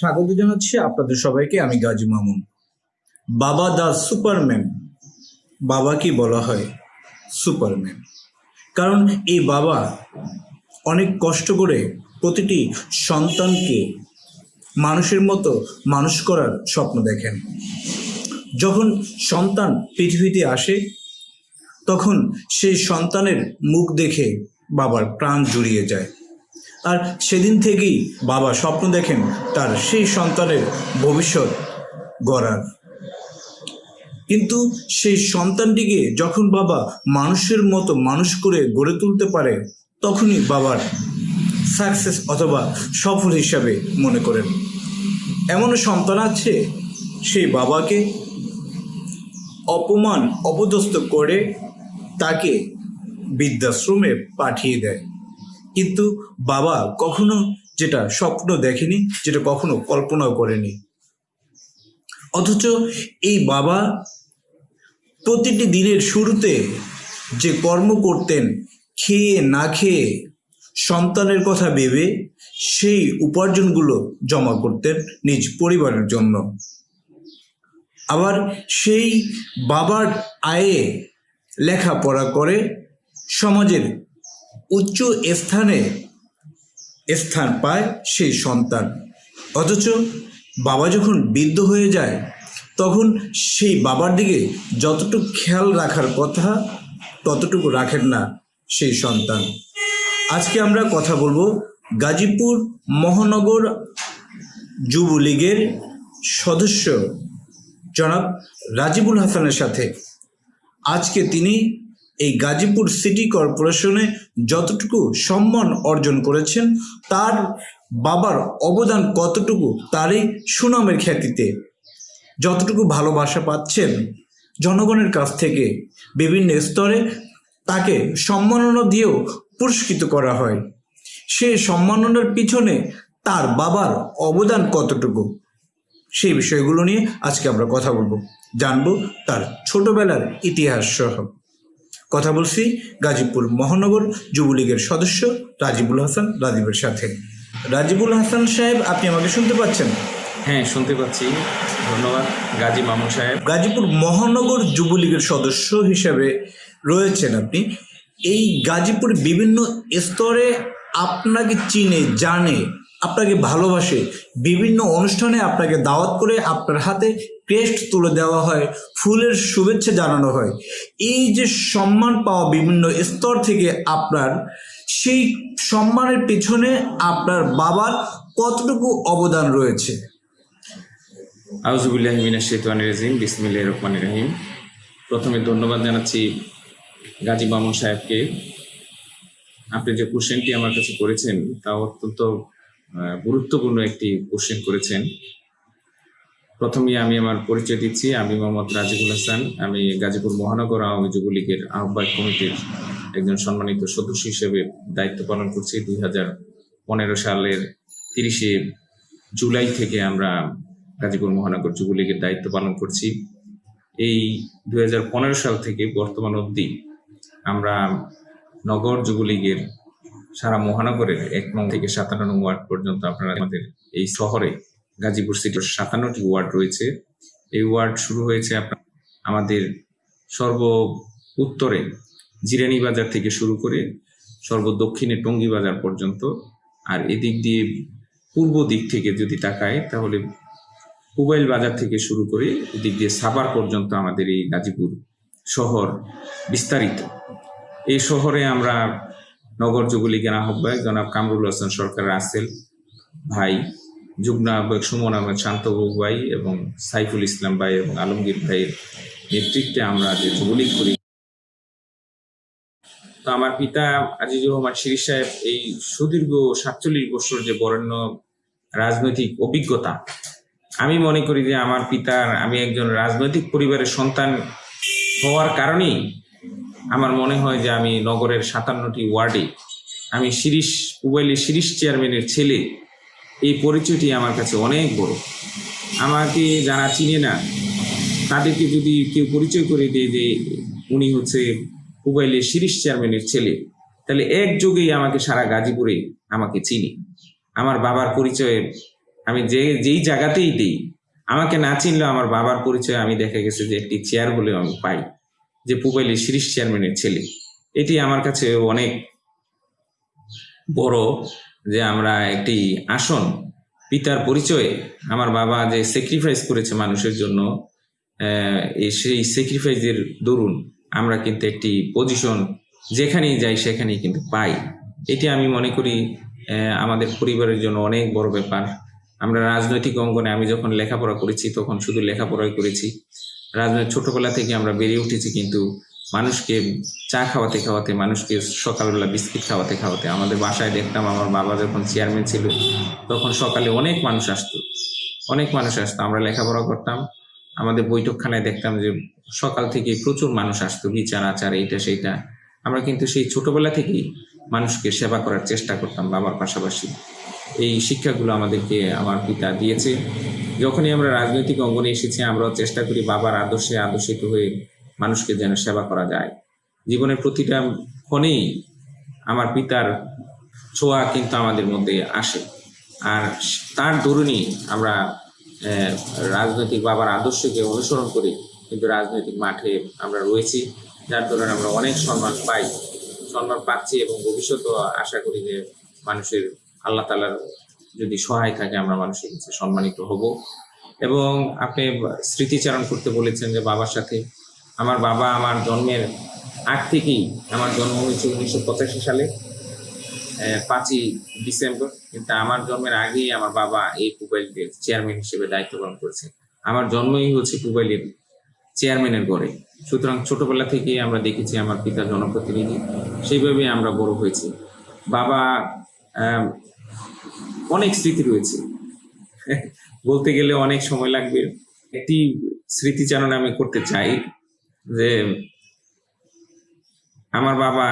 স্বাগত জানাচ্ছি আপনাদের সবাইকে, আমি গাজী মামুন। বাবা দা সুপারম্যান। বাবাকে বলা হয়? সুপারম্যান। কারণ এই বাবা অনেক কষ্ট করে প্রতিটি সন্তানকে মানুষের মতো মানুষ করার স্বপ্ন দেখেন। যখন সন্তান পৃথিবীতে আসে, তখন সেই সন্তানের মুখ দেখে বাবার প্রাণ জুড়িয়ে যায়। আর সেদিন থেকেই বাবা স্বপ্ন দেখেন তার সেই সন্তানের ভবিষ্যৎ গড়ার। কিন্তু সেই সন্তানটিকে যখন বাবা মানুষের মতো মানুষ করে গড়ে তুলতে পারে, তখনই বাবার সাকসেস অথবা সফল হিসাবে মনে করেন। এমন সন্তান আছে, সেই বাবাকে অপমান, অপদস্থ করে তাকে বৃদ্ধাশ্রমে পাঠিয়ে দেয়। কিন্তু বাবা কখনো যেটা স্বপ্ন দেখেনি, যেটা কখনো কল্পনাও করেনি। অথচ এই বাবা প্রতিটি দিনের শুরুতে যে কর্ম করতেন, খেয়ে না খেয়ে সন্তানের কথা ভেবে সেই উপার্জনগুলো জমা করতেন নিজ পরিবারের জন্য। আবার সেই বাবার আয়ে লেখাপড়া করে সমাজের উচ্চ স্থানে স্থান পায় সেই সন্তান। অথচ বাবা যখন বৃদ্ধ হয়ে যায়, তখন সেই বাবার দিকে যতটুকু খেয়াল রাখার কথা, ততটুকু রাখেন না সেই সন্তান। আজকে আমরা কথা বলব গাজীপুর মহানগর যুবলীগের সদস্য জনাব রাজিবুল হাসানের সাথে। আজকে তিনি এই গাজীপুর সিটি কর্পোরেশনে যতটুকু সম্মান অর্জন করেছেন, তার বাবার অবদান কতটুকু তারই সুনামের খ্যাতিতে। যতটুকু ভালোবাসা পাচ্ছেন জনগণের কাছ থেকে, বিভিন্ন স্তরে তাকে সম্মাননা দিয়েও পুরস্কৃত করা হয়। সে সম্মাননার পিছনে তার বাবার অবদান কতটুকু? সেই বিষয়গুলো নিয়ে আজকে আমরা কথা বলব। জানব তার ছোটবেলার ইতিহাস সহ। কথা বলছি গাজীপুর মহানগর যুবলীগের সদস্য রাজিবুল হাসান রাজীবের সাথে। রাজিবুল হাসান সাহেব আপনি আমাকে শুনতে পাচ্ছেন? হ্যাঁ শুনতে পাচ্ছি। ধন্যবাদ গাজী মামুন সাহেব। গাজীপুর মহানগর যুবলীগের সদস্য হিসেবে রয়েছেন আপনি। এই গাজীপুর বিভিন্ন স্তরে আপনাকে চিনে জানে আপনাকে ভালোবাসে। বিভিন্ন অনুষ্ঠানে আপনাকে দাওয়াত করে আপনার হাতে ক্রেস্ট তুলে দেওয়া হয়, ফুলের শুভেচ্ছা জানানো হয়। এই যে সম্মান পাওয়া বিভিন্ন স্তর থেকে আপনার, সেই সম্মানের পেছনে আপনার বাবার কতটুকু অবদান রয়েছে? আউজুবুল্লাহ মিনা প্রথমে ধন্যবাদ জানাচ্ছি গাজী মামুন সাহেবকে। আপনি যে কোশ্চেনটি আমার কাছে করেছেন, তা অত্যন্ত গুরুত্বপূর্ণ একটি কোশ্চেন করেছেন। প্রথমে আমি আমার পরিচয় দিচ্ছি, আমি মোহাম্মদ রাজিবুল হাসান। আমি গাজীপুর মহানগর আওয়ামী যুবলীগের আহ্বায়ক কমিটির একজন সম্মানিত সদস্য হিসেবে দায়িত্ব পালন করছি। দুই হাজার পনেরো সালের তিরিশে জুলাই থেকে আমরা গাজীপুর মহানগর যুবলীগের দায়িত্ব পালন করছি। এই দুই হাজার পনেরো সাল থেকে বর্তমান অবধি আমরা নগর যুবলীগের সারা মহানগরের এক নং থেকে সাতান্ন নং ওয়ার্ড পর্যন্ত আপনারা আমাদের এই শহরে গাজীপুর সিটির সাতান্নটি ওয়ার্ড রয়েছে। এই ওয়ার্ড শুরু হয়েছে আপনার আমাদের সর্ব উত্তরে জিরানি বাজার থেকে শুরু করে সর্ব দক্ষিণে টঙ্গী বাজার পর্যন্ত। আর এদিক দিয়ে পূর্ব দিক থেকে যদি তাকায়, তাহলে পুবাইল বাজার থেকে শুরু করে এদিক দিয়ে সাভার পর্যন্ত আমাদের এই গাজীপুর শহর বিস্তারিত। এই শহরে আমরা নগর যুবলীগের আহ্বায়ক জনাব কামরুল হাসান সরকার রাসেল ভাই যুগ্ম আহ্বায়ক সুমন আহমেদ শান্তবাবু ভাই এবং সাইফুল ইসলাম ভাই এবং আলমগীর ভাইয়ের নেতৃত্বে আমরা যে যুবলীগ করি। তো আমার পিতা আজিজুর রহমান শিরিষ সাহেব এই সুদীর্ঘ সাতচল্লিশ বছর যে বরেণ্য রাজনৈতিক অভিজ্ঞতা, আমি মনে করি যে আমার পিতার, আমি একজন রাজনৈতিক পরিবারের সন্তান হওয়ার কারণেই আমার মনে হয় যে আমি নগরের সাতান্নটি ওয়ার্ডে, আমি শিরিষ পুবাইলি শিরিষ চেয়ারম্যানের ছেলে। এই পরিচয়টি আমার কাছে অনেক বড়। আমাকে যারা চিনে না, তাদেরকে যদি কেউ পরিচয় করে দিয়ে যে উনি হচ্ছে পুবাইলের শিরিষ চেয়ারম্যানের ছেলে, তাহলে এক যোগেই আমাকে সারা গাজীপুরে আমাকে চিনি। আমার বাবার পরিচয়ে আমি যে, যেই জায়গাতেই দিই, আমাকে না চিনলেও আমার বাবার পরিচয় আমি দেখা গেছে যে একটি চেয়ার বলে আমি পাই। যে পুবাইলি শিরিষ চেয়ারম্যানের ছেলে। এটি আমার কাছে অনেক বড় যে আমরা একটি আসন, পিতার পরিচয়ে আমার বাবা যে স্যাক্রিফাইস করেছে মানুষের জন্য সেই স্যাক্রিফাইসের দরুন আমরা কিন্তু একটি পজিশন যেখানেই যাই সেখানেই কিন্তু পাই। এটি আমি মনে করি আমাদের পরিবারের জন্য অনেক বড় ব্যাপার। আমরা রাজনৈতিক অঙ্গনে আমি যখন লেখাপড়া করেছি, তখন শুধু লেখাপড়াই করেছি। রাজনৈতিক ছোটবেলা থেকে আমরা বেড়ে উঠেছি কিন্তু মানুষকে চা খাওয়াতে খাওয়াতে, মানুষকে সকালবেলা বিস্কিট খাওয়াতে খাওয়াতে, আমাদের বাসায় দেখতাম আমার বাবা যখন চেয়ারম্যান ছিল, তখন সকালে অনেক মানুষ আসতো। অনেক মানুষ আসতো, আমরা লেখাপড়া করতাম, আমাদের বৈঠকখানায় দেখতাম যে সকাল থেকে প্রচুর মানুষ আসতো, বিচার, আচার, এইটা, সেইটা। আমরা কিন্তু সেই ছোটবেলা থেকেই মানুষকে সেবা করার চেষ্টা করতাম বাবার পাশাপাশি। এই শিক্ষাগুলো আমাদেরকে আমার পিতা দিয়েছে। যখনই আমরা রাজনৈতিক অঙ্গনে এসেছি আমরাও চেষ্টা করি বাবার আদর্শে আদর্শিত হয়ে মানুষকে যেন সেবা করা যায়। জীবনের প্রতিটা ক্ষণেই আমার পিতার ছোঁয়া কিন্তু আমাদের মধ্যে আসে। আর তার দরুনই আমরা রাজনৈতিক বাবার আদর্শকে অনুসরণ করি কিন্তু রাজনৈতিক মাঠে আমরা রয়েছি, যার দরুন আমরা অনেক সম্মান পাই। সম্মান পাচ্ছি এবং ভবিষ্যতেও আশা করি যে মানুষের আল্লাহ তালার যদি সহায় থাকে আমরা মানুষের কাছে সম্মানিত হব। এবং আপনি স্মৃতিচারণ করতে বলেছেন যে বাবার সাথে, আমার বাবা আমার জন্মের আগ থেকেই, আমার জন্ম হয়েছে উনিশশো পঁচাশি সালে পাঁচই ডিসেম্বর, কিন্তু আমার জন্মের আগেই আমার বাবা এই পুবাইলের চেয়ারম্যান হিসেবে দায়িত্ব পালন করেছে আমার জন্মই হচ্ছে পুবাইলের চেয়ারম্যানের ঘরে। সুতরাং ছোটবেলা থেকেই আমরা দেখেছি আমার পিতা জনপ্রতিনিধি সেইভাবে আমরা বড় হয়েছি। বাবা অনেক স্মৃতি রয়েছে। বলতে গেলে অনেক সময় লাগবে। একটি স্মৃতিচারণ আমি করতে চাই যে আমার বাবা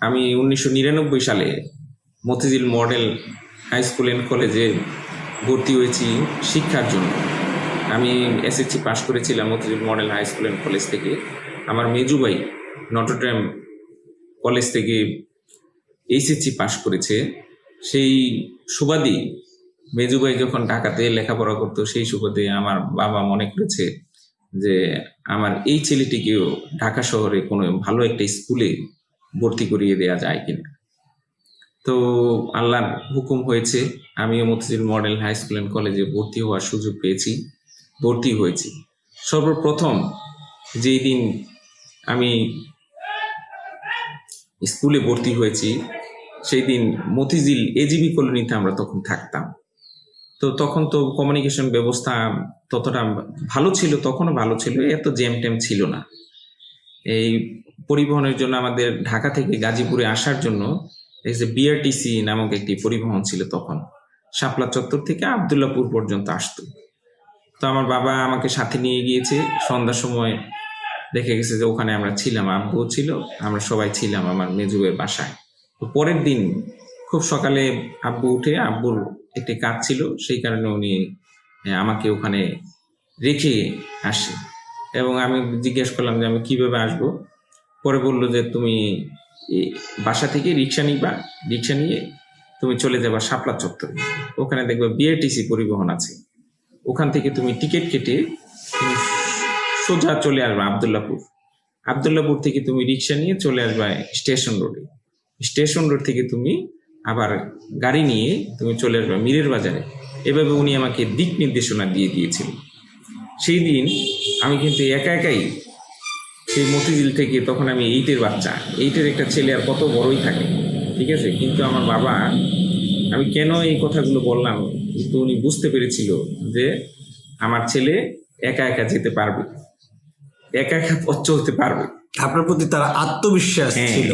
আমি উনিশশো নিরানব্বই সালে Motijheel model high school and কলেজে ভর্তি হয়েছি শিক্ষার জন্য। আমি এসএসসি পাশ করেছিলাম Motijheel model high school and college থেকে। আমার মেজুবাই নটরডেম কলেজ থেকে এইচএসসি পাশ করেছে। সেই সুবাদী মেজুবাই যখন ঢাকাতে লেখাপড়া করতো, সেই সুবাদে আমার বাবা মনে করেছে যে আমার এই ছেলেটিকেও ঢাকা শহরে কোনো ভালো একটা স্কুলে ভর্তি করিয়ে দেওয়া যায় কিনা। তো আল্লাহর হুকুম হয়েছে, আমিও Motijheel model high school and কলেজে ভর্তি হওয়ার সুযোগ পেয়েছি, ভর্তি হয়েছি। সর্বপ্রথম যেই দিন আমি স্কুলে ভর্তি হয়েছি সেই দিন মতিঝিল এজিবি কলোনিতে আমরা তখন থাকতাম। তো তখন তো কমিউনিকেশন ব্যবস্থা ততটা ভালো ছিল, তখনও ভালো ছিল এত জ্যাম ট্যাম ছিল না। এই পরিবহনের জন্য আমাদের ঢাকা থেকে গাজীপুরে আসার জন্য এই যে বিআরটিসি নামক একটি পরিবহন ছিল তখন, শাপলা চত্বর থেকে আবদুল্লাপুর পর্যন্ত আসতো। তো আমার বাবা আমাকে সাথে নিয়ে গিয়েছে, সন্ধ্যার সময় দেখে গেছে যে ওখানে আমরা ছিলাম, আব্বুও ছিল, আমরা সবাই ছিলাম আমার মেজুবের বাসায়। তো পরের দিন খুব সকালে আব্বু উঠে, আব্বুর একটি কাজ ছিল, সেই কারণে উনি আমাকে ওখানে রেখে আসে। এবং আমি জিজ্ঞেস করলাম যে আমি কীভাবে আসব? পরে বলল যে তুমি বাসা থেকে রিক্সা নিবা, রিক্সা নিয়ে তুমি চলে যাবা শাপলা চত্বরে। ওখানে দেখবে বিআরটিসি পরিবহন আছে। ওখান থেকে তুমি টিকিট কেটে তুমি সোজা চলে আসবে আবদুল্লাপুর। আবদুল্লাপুর থেকে তুমি রিক্সা নিয়ে চলে আসবে স্টেশন রোডে। স্টেশন রোড থেকে তুমি আবার গাড়ি নিয়ে তুমি চলে আসবে মীরের বাজারে। এভাবে উনি আমাকে দিক নির্দেশনা দিয়ে দিয়েছিলেন সেই দিন আমি কিন্তু একা একাই সেই মতিঝিল থেকে তখন আমি এইটের বাচ্চা। এইটের একটা ছেলে আর কত বড়ই থাকে ঠিক আছে? কিন্তু আমার বাবা আমি কেন এই কথাগুলো বললাম? কিন্তু উনি বুঝতে পেরেছিল যে আমার ছেলে একা একা যেতে পারবে একা একা পথ চলতে পারবে। আপনার প্রতি তার আত্মবিশ্বাস হ্যাঁ, ছিল।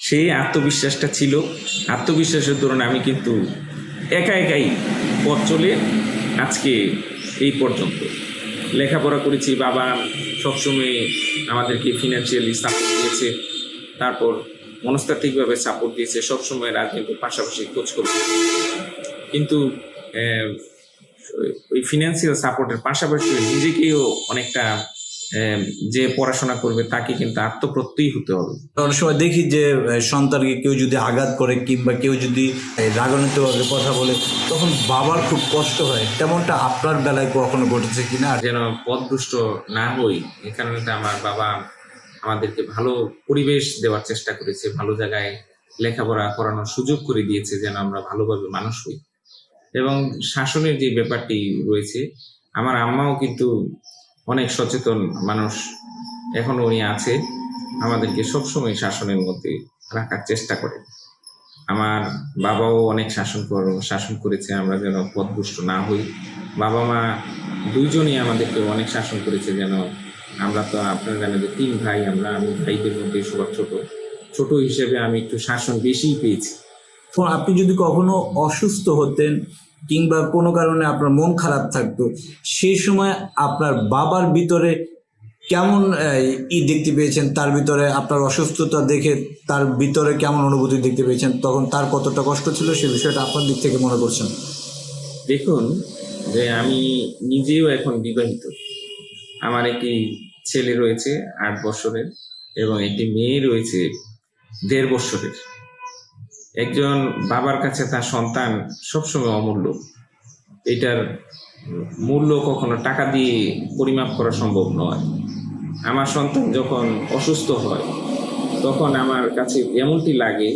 সেই আত্মবিশ্বাসটা ছিল। আত্মবিশ্বাসের দরুন আমি কিন্তু একা একাই পথ চলে আজকে এই পর্যন্ত। লেখাপড়া করেছি, বাবা সবসময় আমাদেরকে ফিনান্সিয়ালি সাপোর্ট দিয়েছে, তারপর মনস্তাত্ত্বিকভাবে সাপোর্ট দিয়েছে, সবসময় রাজনীতির পাশাপাশি খোঁজ করছে। কিন্তু ওই ফিনান্সিয়াল সাপোর্টের পাশাপাশি নিজেকেও অনেকটা যে পড়াশোনা করবে তাকে কিন্তু আত্মপ্রত্যয়ী হতে হবে। অনেক সময় দেখি যে সন্তানকে কেউ যদি আঘাত করে কিংবা কেউ যদি রাগান্বিতভাবে কথা বলে তখন বাবার খুব কষ্ট হয়। তেমনটা আপনার বেলায় কখনো ঘটেছে কিনা যেন পথভ্রষ্ট না হই এ কারণে আমার বাবা আমাদেরকে ভালো পরিবেশ দেওয়ার চেষ্টা করেছে ভালো জায়গায় লেখাপড়া করানোর সুযোগ করে দিয়েছে যেন আমরা ভালোভাবে মানুষ হই। এবং শাসনের যে ব্যাপারটি রয়েছে আমার আম্মাও কিন্তু অনেক সচেতন মানুষ এখনও উনি আছে। আমাদেরকে সবসময় শাসনের মধ্যে রাখার চেষ্টা করে। আমার বাবাও অনেক শাসন কর, শাসন করেছে, আমরা যেন পথভ্রষ্ট না হই। বাবা মা দুইজনই আমাদেরকে অনেক শাসন করেছে যেন আমরা তো আপনারা জানেন যে তিন ভাই, আমরা আমি ভাইদের মধ্যে সবার ছোট। ছোট হিসেবে আমি একটু শাসন বেশিই পেয়েছি। আপনি যদি কখনো অসুস্থ হতেন কিংবা কোনো কারণে আপনার মন খারাপ থাকতো, সেই সময় আপনার বাবার ভিতরে কেমন ই দেখতে পেয়েছেন? তার ভিতরে আপনার অসুস্থতা দেখে তার ভিতরে কেমন অনুভূতি দেখতে পেয়েছেন? তখন তার কতটা কষ্ট ছিল সে বিষয়টা আপনার দিক থেকে মনে করছেন দেখুন, যে আমি নিজেও এখন বিবাহিত। আমার একটি ছেলে রয়েছে, আট বছরের, এবং একটি মেয়ে রয়েছে দেড় বছরের। একজন বাবার কাছে তার সন্তান সবসময় অমূল্য। এটার মূল্য কখনো টাকা দিয়ে পরিমাপ করা সম্ভব নয়। আমার সন্তান যখন অসুস্থ হয়, তখন আমার কাছে এমনটি লাগে,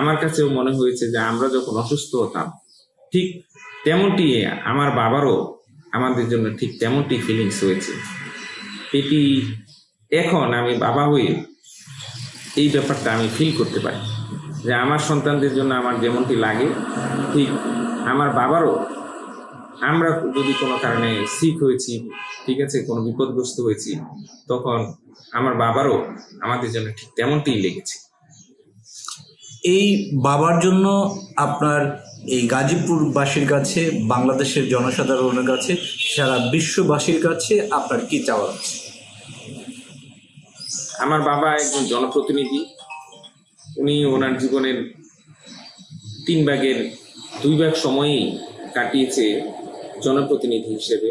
আমার কাছেও মনে হয়েছে যে আমরা যখন অসুস্থ হতাম, ঠিক তেমনটি আমার বাবারও আমাদের জন্য ঠিক তেমনটি ফিলিংস হয়েছে। এটি এখন আমি বাবা হয়ে এই ব্যাপারটা আমি ফিল করতে পারি। যে আমার সন্তানদের জন্য আমার যেমনটি লাগে ঠিক আমার বাবারও আমরা যদি কোনো কারণে সিক হয়েছি ঠিক আছে কোনো বিপদগ্রস্ত হয়েছি তখন আমার বাবারও আমাদের জন্য ঠিক তেমনটিই লেগেছে। এই বাবার জন্য আপনার এই গাজীপুরবাসীর কাছে বাংলাদেশের জনসাধারণের কাছে সারা বিশ্ববাসীর কাছে আপনার কি চাওয়া আছে আমার বাবা একজন জনপ্রতিনিধি উনি ওনার জীবনের তিন ভাগের দুই ভাগ সময়ই কাটিয়েছে জনপ্রতিনিধি হিসেবে।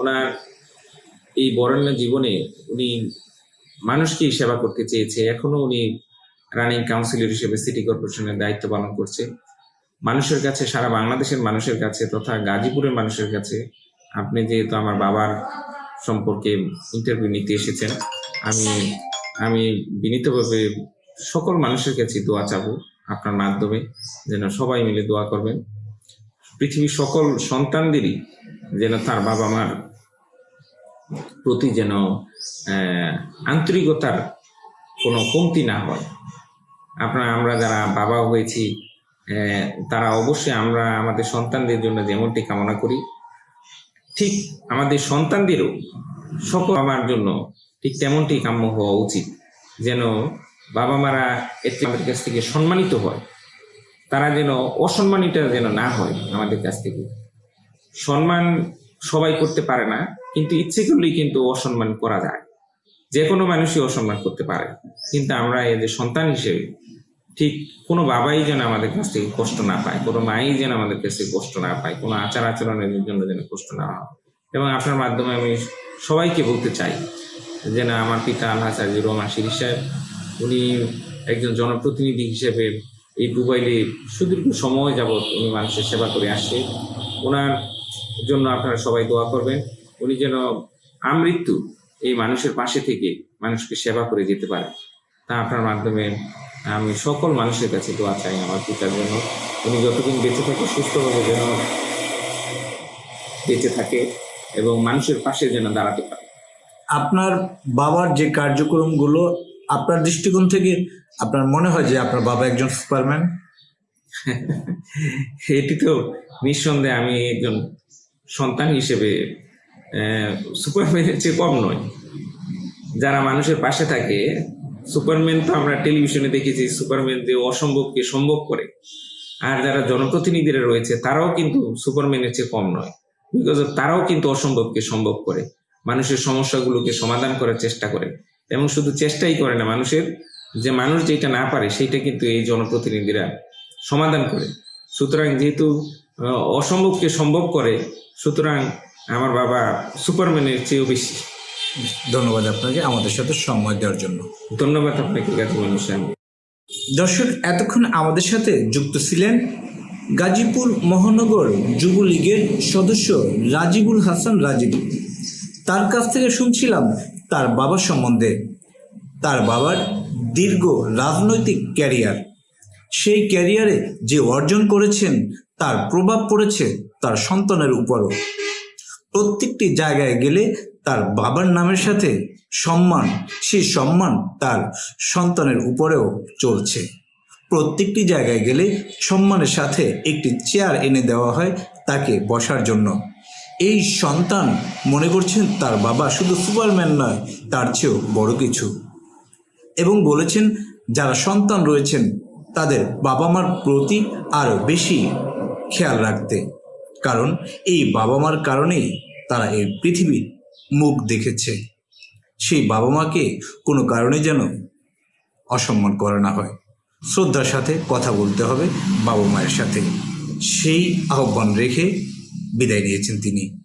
ওনার এই বরেণ্য জীবনে উনি মানুষকেই সেবা করতে চেয়েছে। এখনও উনি রানিং কাউন্সিলর হিসেবে সিটি কর্পোরেশনের দায়িত্ব পালন করছে। মানুষের কাছে, সারা বাংলাদেশের মানুষের কাছে তথা গাজীপুরের মানুষের কাছে আপনি যেহেতু আমার বাবার সম্পর্কে ইন্টারভিউ নিতে এসেছেন, আমি আমি বিনীতভাবে সকল মানুষের কাছে দোয়া চাবো আপনার মাধ্যমে, যেন সবাই মিলে দোয়া করবেন। পৃথিবীর সকল সন্তানদেরই যেন তার বাবা মার প্রতি যেন আন্তরিকতার কোনো কমতি না হয়। আপনার, আমরা যারা বাবা হয়েছি তারা অবশ্যই আমরা আমাদের সন্তানদের জন্য যেমনটি কামনা করি, ঠিক আমাদের সন্তানদেরও সকল আমার জন্য ঠিক তেমনটি কাম্য হওয়া উচিত, যেন বাবা মারা এতে আমাদের কাছ থেকে সম্মানিত হয়। তারা যেন অসম্মানিত যেন না হয় আমাদের কাছ থেকে। সম্মান সবাই করতে পারে না, কিন্তু ইচ্ছে করলেই কিন্তু অসম্মান করা যায়। যে কোনো মানুষই অসম্মান করতে পারে, কিন্তু আমরা এদের সন্তান হিসেবে ঠিক কোনো বাবাই যেন আমাদের কাছ থেকে কষ্ট না পায়, কোনো মাই যেন আমাদের কাছ থেকে কষ্ট না পায়, কোনো আচার আচরণের জন্য যেন কষ্ট না হয়। এবং আপনার মাধ্যমে আমি সবাইকে বলতে চাই যেন আমার পিতা আল্লাহ রহমান শিরিষ সাহেব উনি একজন জনপ্রতিনিধি হিসেবে এই মোবাইলে সুদীর্ঘ সময় যাবৎ উনি মানুষের সেবা করে আসছে। ওনার জন্য আপনারা সবাই দোয়া করবেন। উনি যেন আমৃত্যু এই মানুষের পাশে থেকে মানুষকে সেবা করে যেতে পারে। তা আপনার মাধ্যমে আমি সকল মানুষের কাছে দোয়া চাই আমার পিতার জন্য। উনি যতদিন বেঁচে থাকে, সুস্থভাবে যেন বেঁচে থাকে এবং মানুষের পাশে যেন দাঁড়াতে পারে। আপনার বাবার যে কার্যক্রমগুলো আপনার দৃষ্টিকোণ থেকে আপনার মনে হয় যে আপনার বাবা একজন সুপারম্যান? এটি তো নিঃসন্দেহে আমি একজন সন্তান হিসেবে সুপারম্যানের চেয়ে কম নয়। যারা মানুষের পাশে থাকে, সুপারম্যান তো আমরা টেলিভিশনে দেখেছি, সুপারম্যান যে অসম্ভবকে সম্ভব করে। আর যারা জনপ্রতিনিধিরা রয়েছে, তারাও কিন্তু সুপারম্যানের চেয়ে কম নয়। বিকজ তারাও কিন্তু অসম্ভবকে সম্ভব করে, মানুষের সমস্যাগুলোকে সমাধান করার চেষ্টা করে। এবং শুধু চেষ্টাই করে না মানুষের যে মানুষ যেটা না পারে সেইটা কিন্তু এই জনপ্রতিনিধিরা সমাধান করে। সুতরাং যেহেতু অসম্ভবকে সম্ভব করে সুতরাং আমার বাবা সুপারম্যানের চেয়েও বেশি। ধন্যবাদ আপনাকে আমাদের সাথে সময় দেওয়ার জন্য। ধন্যবাদ আপনাকে গাজী সাহেব দর্শক এতক্ষণ আমাদের সাথে যুক্ত ছিলেন গাজীপুর মহানগর যুবলীগের সদস্য রাজিবুল হাসান রাজীব। তার কাছ থেকে শুনছিলাম তার বাবার সম্বন্ধে তার বাবার দীর্ঘ রাজনৈতিক ক্যারিয়ার। সেই ক্যারিয়ারে যে অর্জন করেছেন, তার প্রভাব পড়েছে তার সন্তানের উপরও। প্রত্যেকটি জায়গায় গেলে তার বাবার নামের সাথে সম্মান সেই সম্মান তার সন্তানের উপরেও চলছে। প্রত্যেকটি জায়গায় গেলে সম্মানের সাথে একটি চেয়ার এনে দেওয়া হয় তাকে বসার জন্য। এই সন্তান মনে করছেন তার বাবা শুধু সুপারম্যান নয়, তার চেয়েও বড় কিছু। এবং বলেছেন, যারা সন্তান রয়েছেন, তাদের বাবা মার প্রতি আরও বেশি খেয়াল রাখতে। কারণ এই বাবা মার কারণেই তারা এই পৃথিবীর মুখ দেখেছে। সেই বাবা মাকে কোনো কারণে যেন অসম্মান করা না হয়। শ্রদ্ধার সাথে কথা বলতে হবে বাবা মায়ের সাথে। সেই আহ্বান রেখে বিদায় নিয়েছেন তিনি।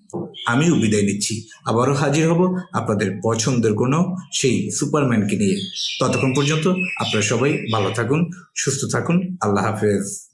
আমিও বিদায় নিচ্ছি। আবারও হাজির হব আপনাদের পছন্দের কোনো সেই সুপারম্যানকে নিয়ে। ততক্ষণ পর্যন্ত আপনারা সবাই ভালো থাকুন, সুস্থ থাকুন। আল্লাহ হাফেজ।